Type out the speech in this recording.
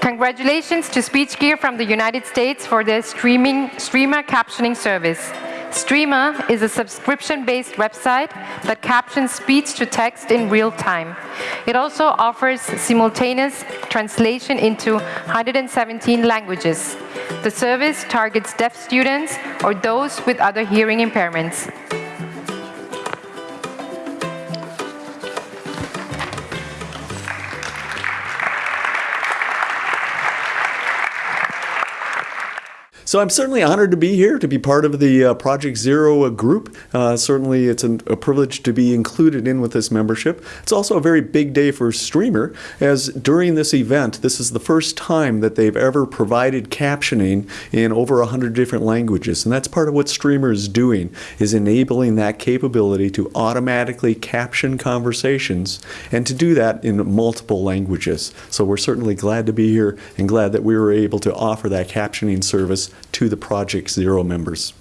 Congratulations to SpeechGear from the United States for their streaming Streamer captioning service. Streamer is a subscription-based website that captions speech to text in real time. It also offers simultaneous translation into 117 languages. The service targets deaf students or those with other hearing impairments. So I'm certainly honored to be here, to be part of the uh, Project Zero uh, group. Uh, certainly it's an, a privilege to be included in with this membership. It's also a very big day for Streamer, as during this event, this is the first time that they've ever provided captioning in over 100 different languages. And that's part of what Streamer is doing, is enabling that capability to automatically caption conversations and to do that in multiple languages. So we're certainly glad to be here and glad that we were able to offer that captioning service to the Project Zero members.